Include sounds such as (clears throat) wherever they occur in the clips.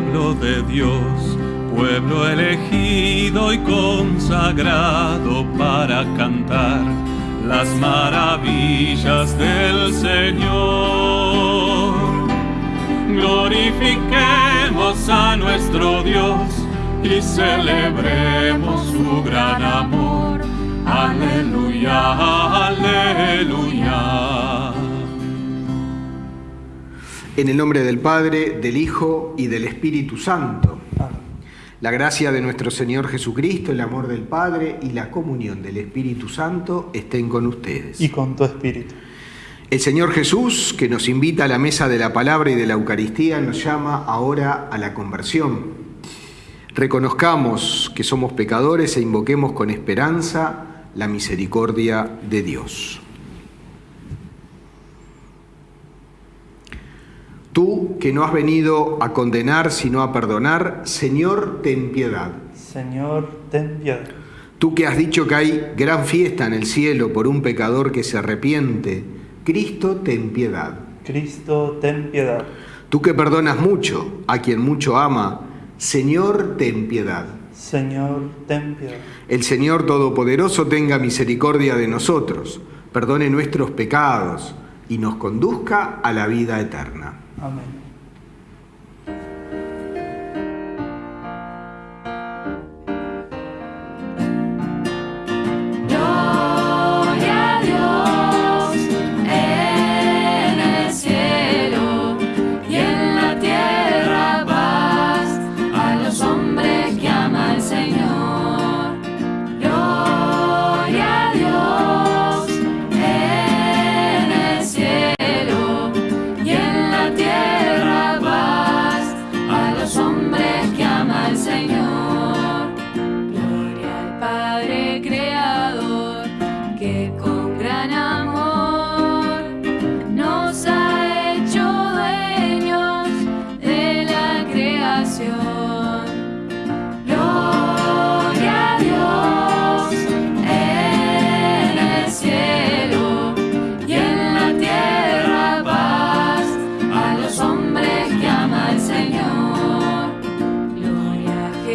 pueblo de Dios, pueblo elegido y consagrado para cantar las maravillas del Señor. Glorifiquemos a nuestro Dios y celebremos su gran amor. Aleluya, aleluya. En el nombre del Padre, del Hijo y del Espíritu Santo. La gracia de nuestro Señor Jesucristo, el amor del Padre y la comunión del Espíritu Santo estén con ustedes. Y con tu espíritu. El Señor Jesús, que nos invita a la mesa de la palabra y de la Eucaristía, nos llama ahora a la conversión. Reconozcamos que somos pecadores e invoquemos con esperanza la misericordia de Dios. Tú que no has venido a condenar sino a perdonar, Señor, ten piedad. Señor, ten piedad. Tú que has dicho que hay gran fiesta en el cielo por un pecador que se arrepiente, Cristo, ten piedad. Cristo, ten piedad. Tú que perdonas mucho a quien mucho ama, Señor, ten piedad. Señor, ten piedad. El Señor Todopoderoso tenga misericordia de nosotros, perdone nuestros pecados y nos conduzca a la vida eterna. Amén.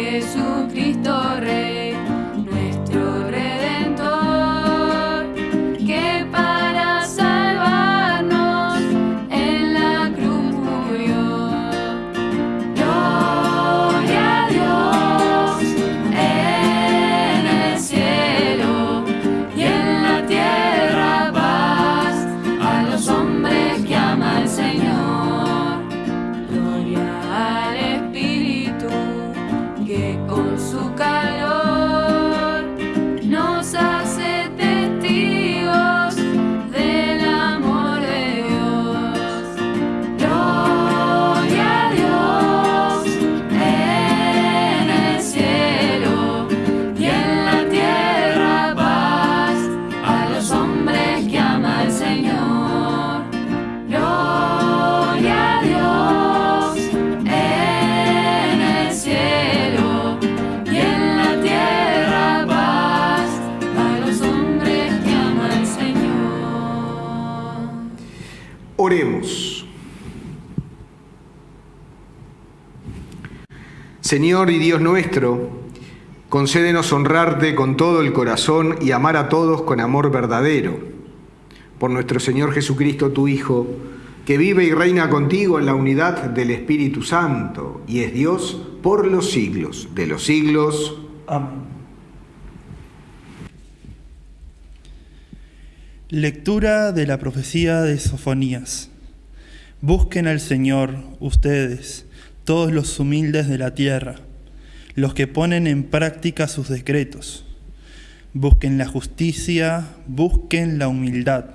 Jesucristo Señor y Dios nuestro, concédenos honrarte con todo el corazón y amar a todos con amor verdadero. Por nuestro Señor Jesucristo, tu Hijo, que vive y reina contigo en la unidad del Espíritu Santo y es Dios por los siglos de los siglos. Amén. Lectura de la profecía de Sofonías. Busquen al Señor, ustedes, todos los humildes de la tierra, los que ponen en práctica sus decretos. Busquen la justicia, busquen la humildad.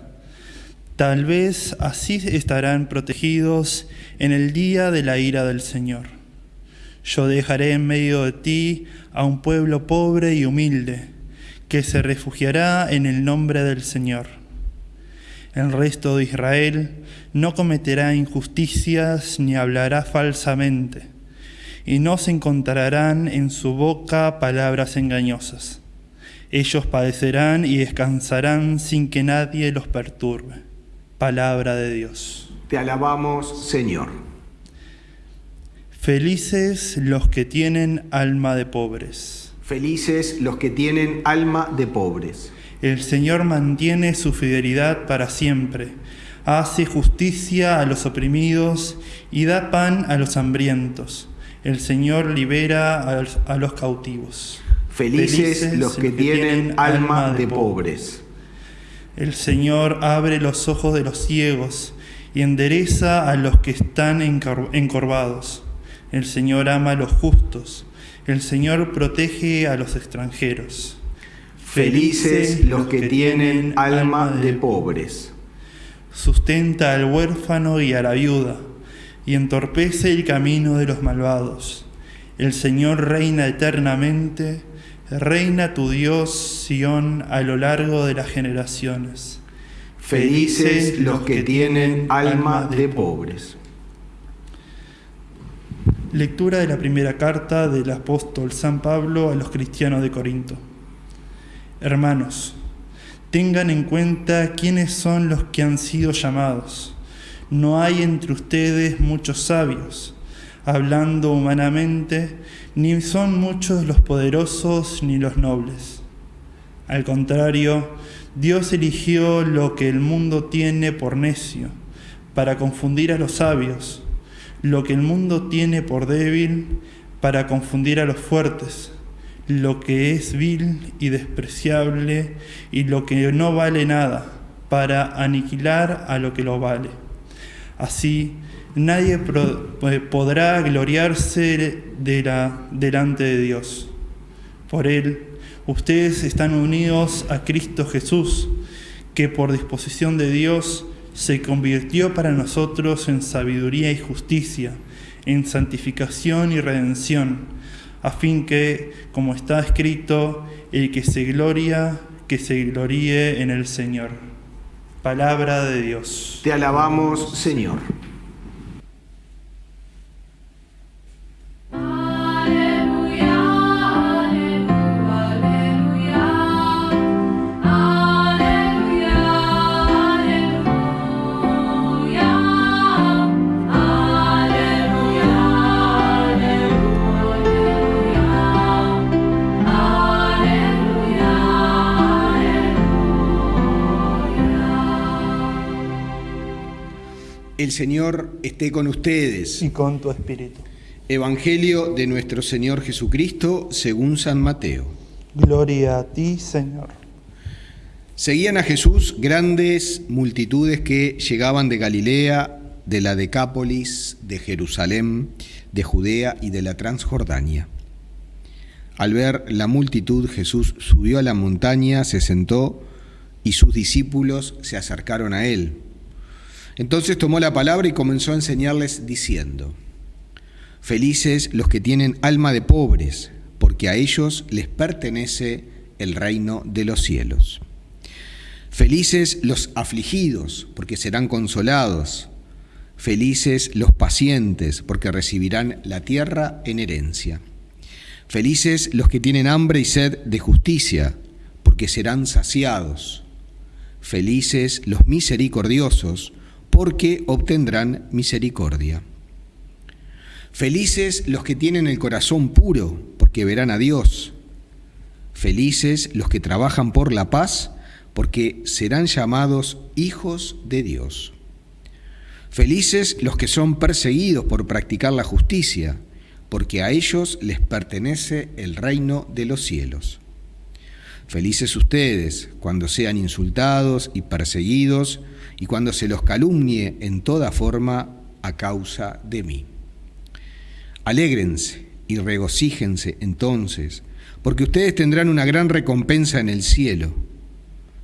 Tal vez así estarán protegidos en el día de la ira del Señor. Yo dejaré en medio de ti a un pueblo pobre y humilde, que se refugiará en el nombre del Señor. El resto de Israel no cometerá injusticias ni hablará falsamente, y no se encontrarán en su boca palabras engañosas. Ellos padecerán y descansarán sin que nadie los perturbe. Palabra de Dios. Te alabamos, Señor. Felices los que tienen alma de pobres. Felices los que tienen alma de pobres. El Señor mantiene su fidelidad para siempre, hace justicia a los oprimidos y da pan a los hambrientos. El Señor libera a los, cautivos. Felices, los que tienen alma de pobres. El Señor abre los ojos de los ciegos y endereza a los que están encor- encorvados. El Señor ama a los justos. El Señor protege a los extranjeros. Felices los que tienen alma de pobres. Sustenta al huérfano y a la viuda, y entorpece el camino de los malvados. El Señor reina eternamente, reina tu Dios, Sión, a lo largo de las generaciones. Felices los que tienen alma de pobres. Lectura de la primera carta del apóstol San Pablo a los cristianos de Corinto. Hermanos, tengan en cuenta quiénes son los que han sido llamados. No hay entre ustedes muchos sabios, hablando humanamente, ni son muchos los poderosos ni los nobles. Al contrario, Dios eligió lo que el mundo tiene por necio, para confundir a los sabios, lo que el mundo tiene por débil, para confundir a los fuertes, lo que es vil y despreciable y lo que no vale nada, para aniquilar a lo que lo vale. Así, nadie eh, podrá gloriarse de la- delante de Dios. Por Él, ustedes están unidos a Cristo Jesús, que por disposición de Dios se convirtió para nosotros en sabiduría y justicia, en santificación y redención, a fin que, como está escrito, el que se gloria, que se gloríe en el Señor. Palabra de Dios. Te alabamos, Señor. El Señor esté con ustedes. Y con tu espíritu. Evangelio de nuestro Señor Jesucristo según San Mateo. Gloria a ti, Señor. Seguían a Jesús grandes multitudes que llegaban de Galilea, de la Decápolis, de Jerusalén, de Judea y de la Transjordania. Al ver la multitud, Jesús subió a la montaña, se sentó y sus discípulos se acercaron a él. Entonces tomó la palabra y comenzó a enseñarles diciendo, Felices los que tienen alma de pobres, porque a ellos les pertenece el reino de los cielos. Felices los afligidos, porque serán consolados. Felices los pacientes, porque recibirán la tierra en herencia. Felices los que tienen hambre y sed de justicia, porque serán saciados. Felices los misericordiosos, porque obtendrán misericordia. Felices los que tienen el corazón puro, porque verán a Dios. Felices los que trabajan por la paz, porque serán llamados hijos de Dios. Felices los que son perseguidos por practicar la justicia, porque a ellos les pertenece el reino de los cielos. Felices ustedes cuando sean insultados y perseguidos y cuando se los calumnie en toda forma a causa de mí. Alégrense y regocíjense entonces, porque ustedes tendrán una gran recompensa en el cielo.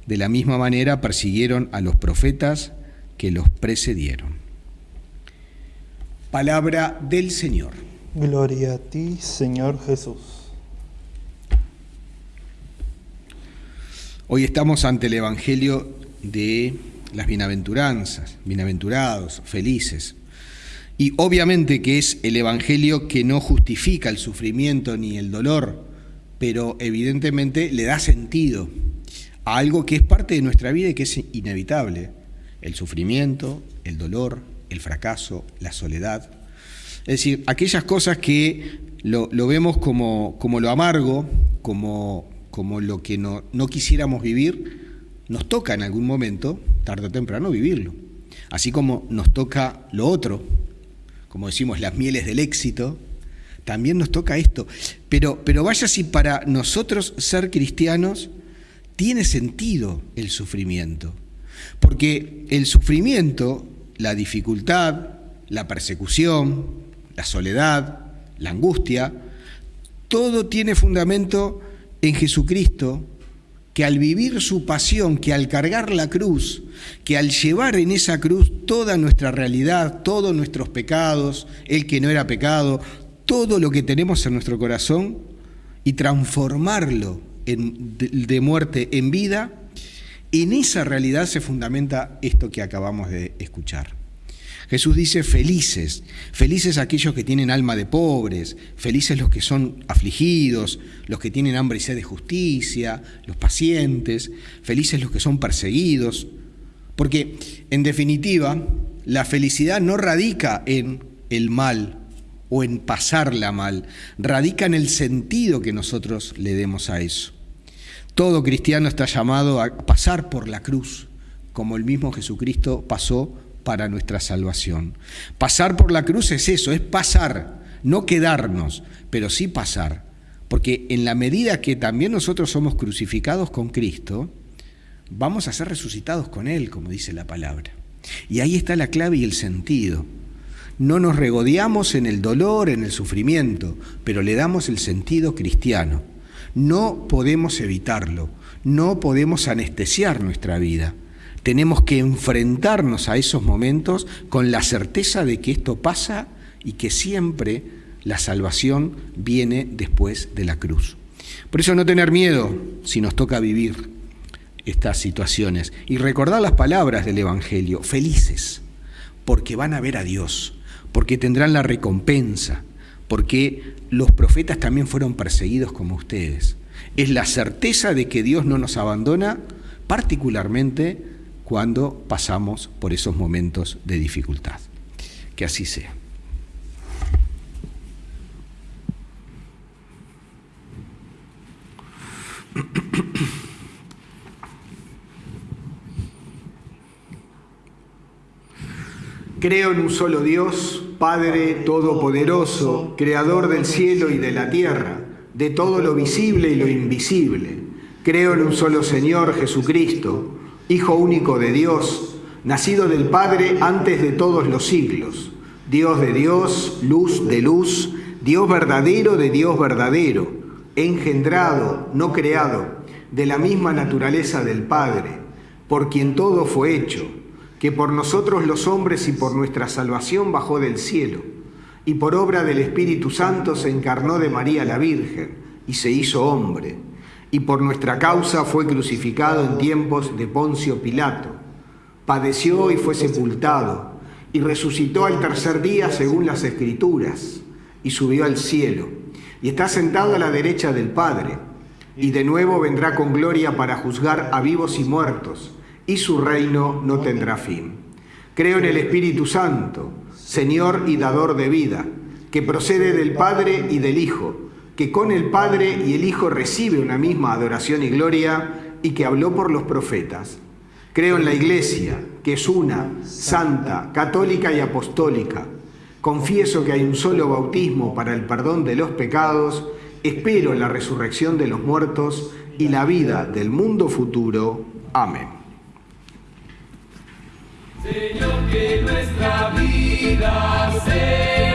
De la misma manera persiguieron a los profetas que los precedieron. Palabra del Señor. Gloria a ti, Señor Jesús. Hoy estamos ante el Evangelio de las bienaventuranzas, bienaventurados, felices. Y obviamente que es el Evangelio que no justifica el sufrimiento ni el dolor, pero evidentemente le da sentido a algo que es parte de nuestra vida y que es inevitable. El sufrimiento, el dolor, el fracaso, la soledad. Es decir, aquellas cosas que lo, vemos como, como, lo amargo, como, como lo que no, no quisiéramos vivir, nos toca en algún momento, tarde o temprano, vivirlo. Así como nos toca lo otro, como decimos, las mieles del éxito, también nos toca esto. Pero, pero vaya si para nosotros ser cristianos tiene sentido el sufrimiento. Porque el sufrimiento, la dificultad, la persecución, la soledad, la angustia, todo tiene fundamento en Jesucristo, que al vivir su pasión, que al cargar la cruz, que al llevar en esa cruz toda nuestra realidad, todos nuestros pecados, el que no era pecado, todo lo que tenemos en nuestro corazón y transformarlo de muerte en vida, en esa realidad se fundamenta esto que acabamos de escuchar. Jesús dice felices, felices aquellos que tienen alma de pobres, felices los que son afligidos, los que tienen hambre y sed de justicia, los pacientes, felices los que son perseguidos, porque en definitiva la felicidad no radica en el mal o en pasarla mal, radica en el sentido que nosotros le demos a eso. Todo cristiano está llamado a pasar por la cruz, como el mismo Jesucristo pasó para nuestra salvación. Pasar por la cruz es eso, es pasar, no quedarnos, pero sí pasar. Porque en la medida que también nosotros somos crucificados con Cristo, vamos a ser resucitados con Él, como dice la palabra. Y ahí está la clave y el sentido. No nos regodeamos en el dolor, en el sufrimiento, pero le damos el sentido cristiano. No podemos evitarlo, no podemos anestesiar nuestra vida. Tenemos que enfrentarnos a esos momentos con la certeza de que esto pasa y que siempre la salvación viene después de la cruz. Por eso no tener miedo si nos toca vivir estas situaciones y recordar las palabras del Evangelio, felices, porque van a ver a Dios, porque tendrán la recompensa, porque los profetas también fueron perseguidos como ustedes. Es la certeza de que Dios no nos abandona, particularmente cuando pasamos por esos momentos de dificultad. Que así sea. Creo en un solo Dios, Padre Todopoderoso, Creador del cielo y de la tierra, de todo lo visible y lo invisible. Creo en un solo Señor Jesucristo, Hijo único de Dios, nacido del Padre antes de todos los siglos, Dios de Dios, luz de luz, Dios verdadero de Dios verdadero, engendrado, no creado, de la misma naturaleza del Padre, por quien todo fue hecho que por nosotros los hombres y por nuestra salvación bajó del cielo, y por obra del Espíritu Santo se encarnó de María la Virgen, y se hizo hombre, y por nuestra causa fue crucificado en tiempos de Poncio Pilato, padeció y fue sepultado, y resucitó al tercer día según las Escrituras, y subió al cielo, y está sentado a la derecha del Padre, y de nuevo vendrá con gloria para juzgar a vivos y muertos, y su reino no tendrá fin. Creo en el Espíritu Santo, Señor y dador de vida, que procede del Padre y del Hijo, que con el Padre y el Hijo recibe una misma adoración y gloria, y que habló por los profetas. Creo en la Iglesia, que es una, santa, católica y apostólica. Confieso que hay un solo bautismo para el perdón de los pecados, espero la resurrección de los muertos y la vida del mundo futuro. Amén. Señor, que nuestra vida sea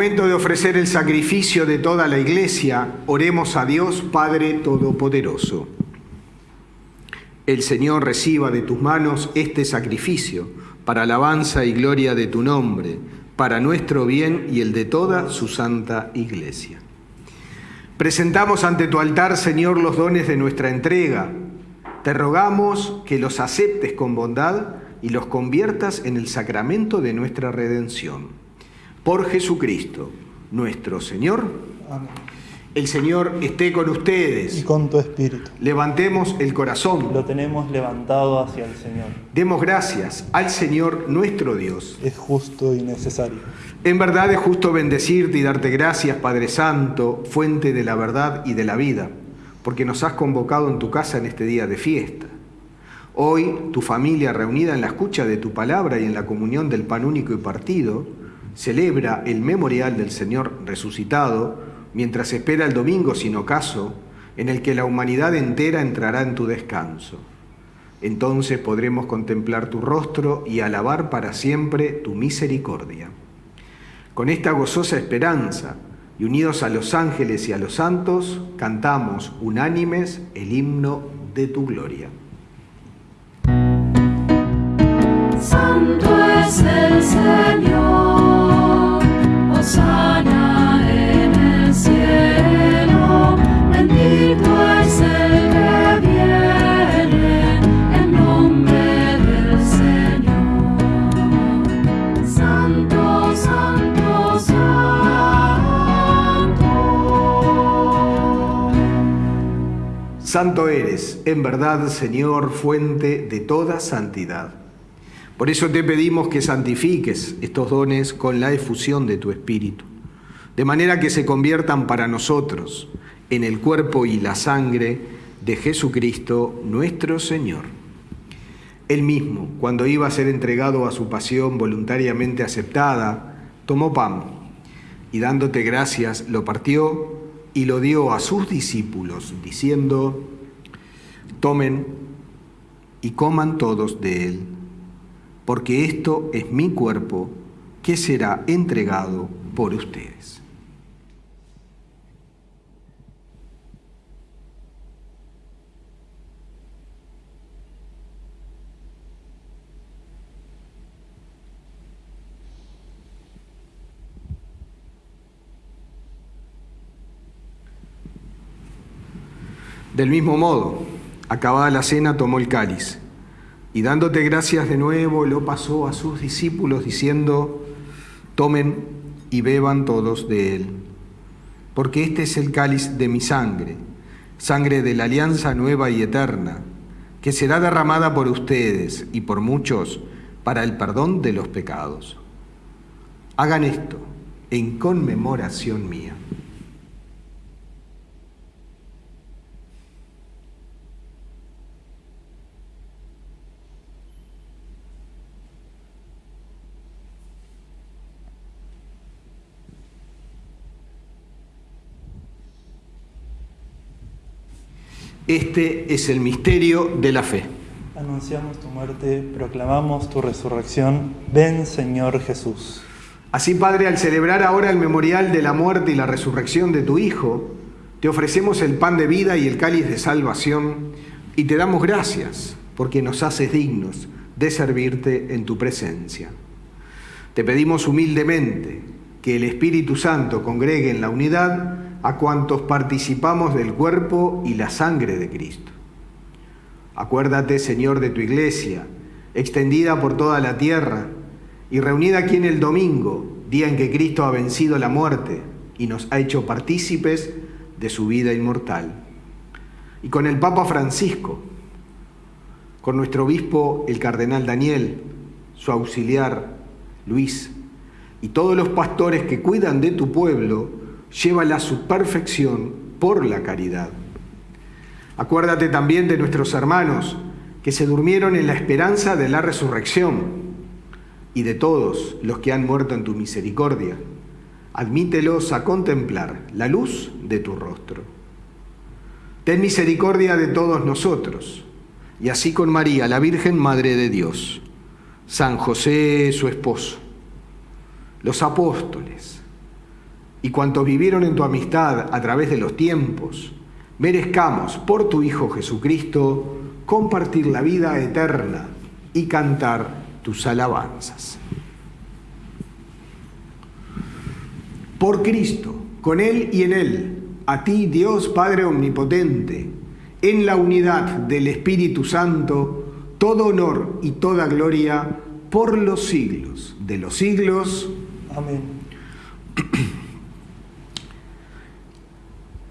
momento de ofrecer el sacrificio de toda la iglesia, oremos a Dios Padre Todopoderoso. El Señor reciba de tus manos este sacrificio para alabanza y gloria de tu nombre, para nuestro bien y el de toda su santa iglesia. Presentamos ante tu altar, Señor, los dones de nuestra entrega. Te rogamos que los aceptes con bondad y los conviertas en el sacramento de nuestra redención. Por Jesucristo, nuestro Señor. Amén. El Señor esté con Y ustedes. con tu espíritu. Levantemos el corazón. Lo tenemos levantado hacia el Señor. Demos gracias al Señor nuestro Dios. Es justo y necesario. En verdad es justo bendecirte y darte gracias, Padre Santo, fuente de la verdad y de la vida, porque nos has convocado en tu casa en este día de fiesta. Hoy, tu familia reunida en la escucha de tu palabra y en la comunión del pan único y partido, celebra el memorial del Señor resucitado, mientras espera el domingo sin ocaso, en el que la humanidad entera entrará en tu descanso. Entonces podremos contemplar tu rostro y alabar para siempre tu misericordia. Con esta gozosa esperanza y unidos a los ángeles y a los santos, cantamos unánimes el himno de tu gloria. Santo es el Señor, Santo, santo, santo. Santo eres, en verdad, Señor, fuente de toda santidad. Por eso te pedimos que santifiques estos dones con la efusión de tu Espíritu, de manera que se conviertan para nosotros en el cuerpo y la sangre de Jesucristo nuestro Señor. Él mismo, cuando iba a ser entregado a su pasión voluntariamente aceptada, tomó pan y dándote gracias lo partió y lo dio a sus discípulos, diciendo, tomen y coman todos de él, porque esto es mi cuerpo que será entregado por ustedes. Del mismo modo, acabada la cena, tomó el cáliz y dándote gracias de nuevo, lo pasó a sus discípulos diciendo, tomen y beban todos de él, porque este es el cáliz de mi sangre, sangre de la alianza nueva y eterna, que será derramada por ustedes y por muchos para el perdón de los pecados. Hagan esto en conmemoración mía. Este es el misterio de la fe. Anunciamos tu muerte, proclamamos tu resurrección. Ven, Señor Jesús. Así, Padre, al celebrar ahora el memorial de la muerte y la resurrección de tu Hijo, te ofrecemos el pan de vida y el cáliz de salvación y te damos gracias porque nos haces dignos de servirte en tu presencia. Te pedimos humildemente que el Espíritu Santo congregue en la unidad a cuantos participamos del cuerpo y la sangre de Cristo. Acuérdate, Señor, de tu iglesia, extendida por toda la tierra y reunida aquí en el domingo, día en que Cristo ha vencido la muerte y nos ha hecho partícipes de su vida inmortal. Y con el Papa Francisco, con nuestro obispo, el cardenal Daniel, su auxiliar, Luis, y todos los pastores que cuidan de tu pueblo, llévala a su perfección por la caridad. Acuérdate también de nuestros hermanos que se durmieron en la esperanza de la resurrección y de todos los que han muerto en tu misericordia. Admítelos a contemplar la luz de tu rostro. Ten misericordia de todos nosotros, y así con María, la Virgen Madre de Dios, San José, su esposo, los apóstoles, y cuantos vivieron en tu amistad a través de los tiempos, merezcamos por tu Hijo Jesucristo compartir la vida eterna y cantar tus alabanzas. Por Cristo, con Él y en Él, a ti Dios Padre Omnipotente, en la unidad del Espíritu Santo, todo honor y toda gloria por los siglos de los siglos. Amén. (clears throat)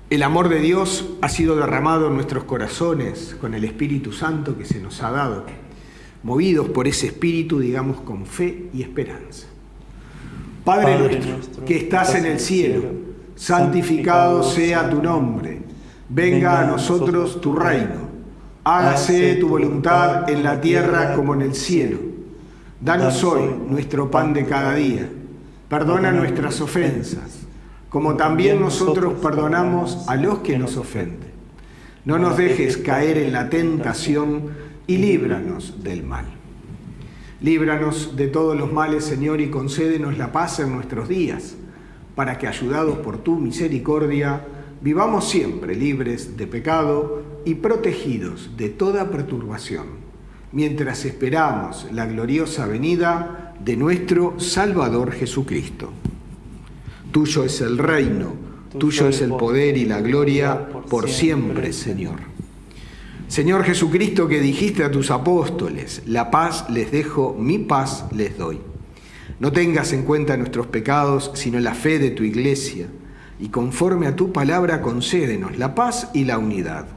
El amor de Dios ha sido derramado en nuestros corazones con el Espíritu Santo que se nos ha dado. Movidos por ese Espíritu, digamos, con fe y esperanza. Padre, Padre nuestro, nuestro, que estás en el cielo, santificado sea tu nombre. Venga a nosotros tu reino. Hágase tu voluntad en la tierra como en el cielo. Danos hoy nuestro pan de cada día. Perdona nuestras ofensas como también nosotros perdonamos a los que nos ofenden. No nos dejes caer en la tentación y líbranos del mal. Líbranos de todos los males, Señor, y concédenos la paz en nuestros días, para que, ayudados por tu misericordia, vivamos siempre libres de pecado y protegidos de toda perturbación, mientras esperamos la gloriosa venida de nuestro Salvador Jesucristo. Tuyo es el reino, tuyo es el poder y la gloria por siempre, Señor. Señor Jesucristo, que dijiste a tus apóstoles, la paz les dejo, mi paz les doy. No tengas en cuenta nuestros pecados, sino la fe de tu iglesia, y conforme a tu palabra concédenos la paz y la unidad.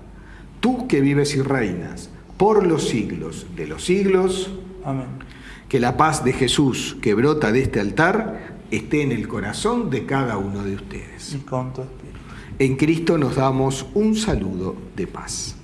Tú que vives y reinas por los siglos de los siglos, Amén. que la paz de Jesús que brota de este altar esté en el corazón de cada uno de ustedes. Y con tu espíritu. En Cristo nos damos un saludo de paz.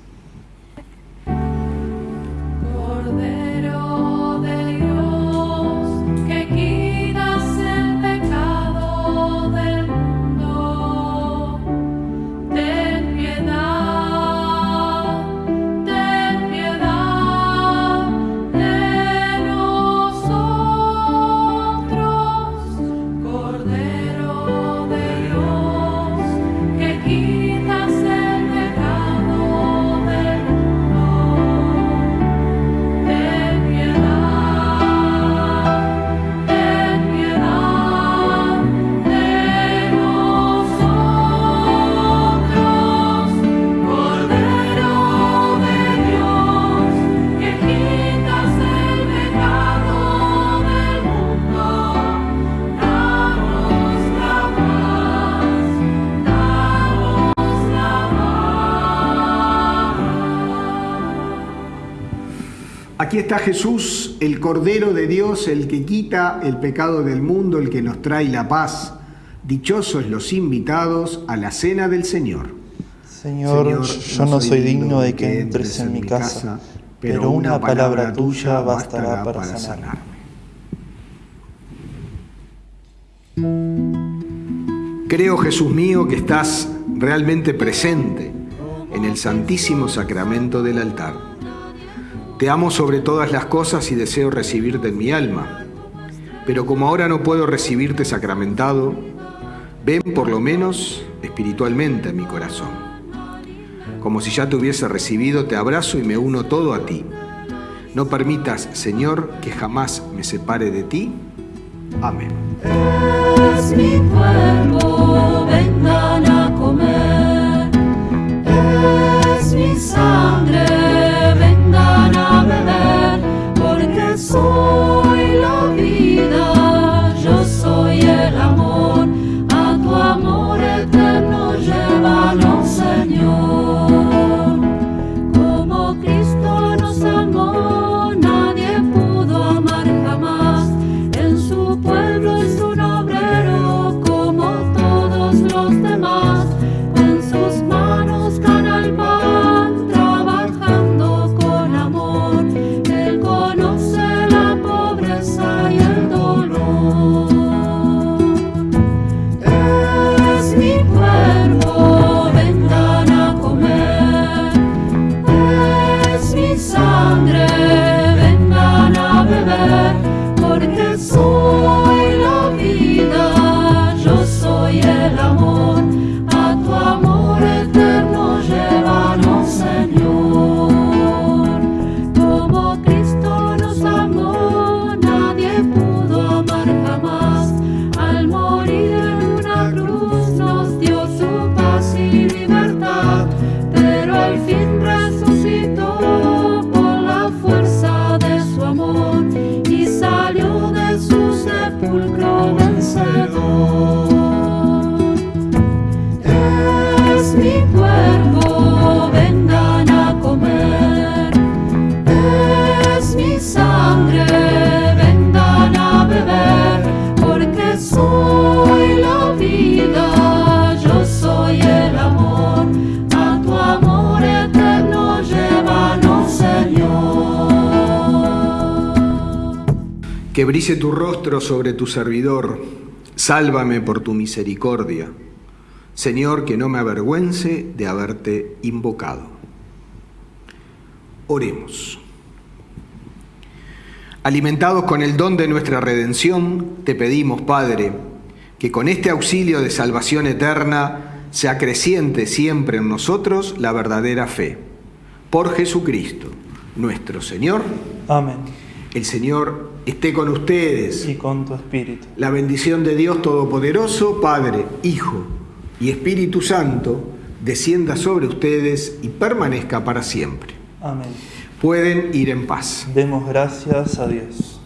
Está Jesús, el Cordero de Dios, el que quita el pecado del mundo, el que nos trae la paz. Dichosos los invitados a la cena del Señor. Señor, yo no soy digno de que entres en mi casa, pero una palabra tuya bastará para sanarme. Creo, Jesús mío, que estás realmente presente en el santísimo sacramento del altar. Te amo sobre todas las cosas y deseo recibirte en mi alma. Pero como ahora no puedo recibirte sacramentado, ven por lo menos espiritualmente a mi corazón. Como si ya te hubiese recibido, te abrazo y me uno todo a ti. No permitas, Señor, que jamás me separe de ti. Amén. Tu rostro sobre tu servidor, sálvame por tu misericordia. Señor, que no me avergüence de haberte invocado. Oremos. Alimentados con el don de nuestra redención, te pedimos, Padre, que con este auxilio de salvación eterna se acreciente siempre en nosotros la verdadera fe. Por Jesucristo, nuestro Señor. Amén. El Señor esté con ustedes. Y con tu espíritu. La bendición de Dios Todopoderoso, Padre, Hijo y Espíritu Santo, descienda sobre ustedes y permanezca para siempre. Amén. Pueden ir en paz. Demos gracias a Dios.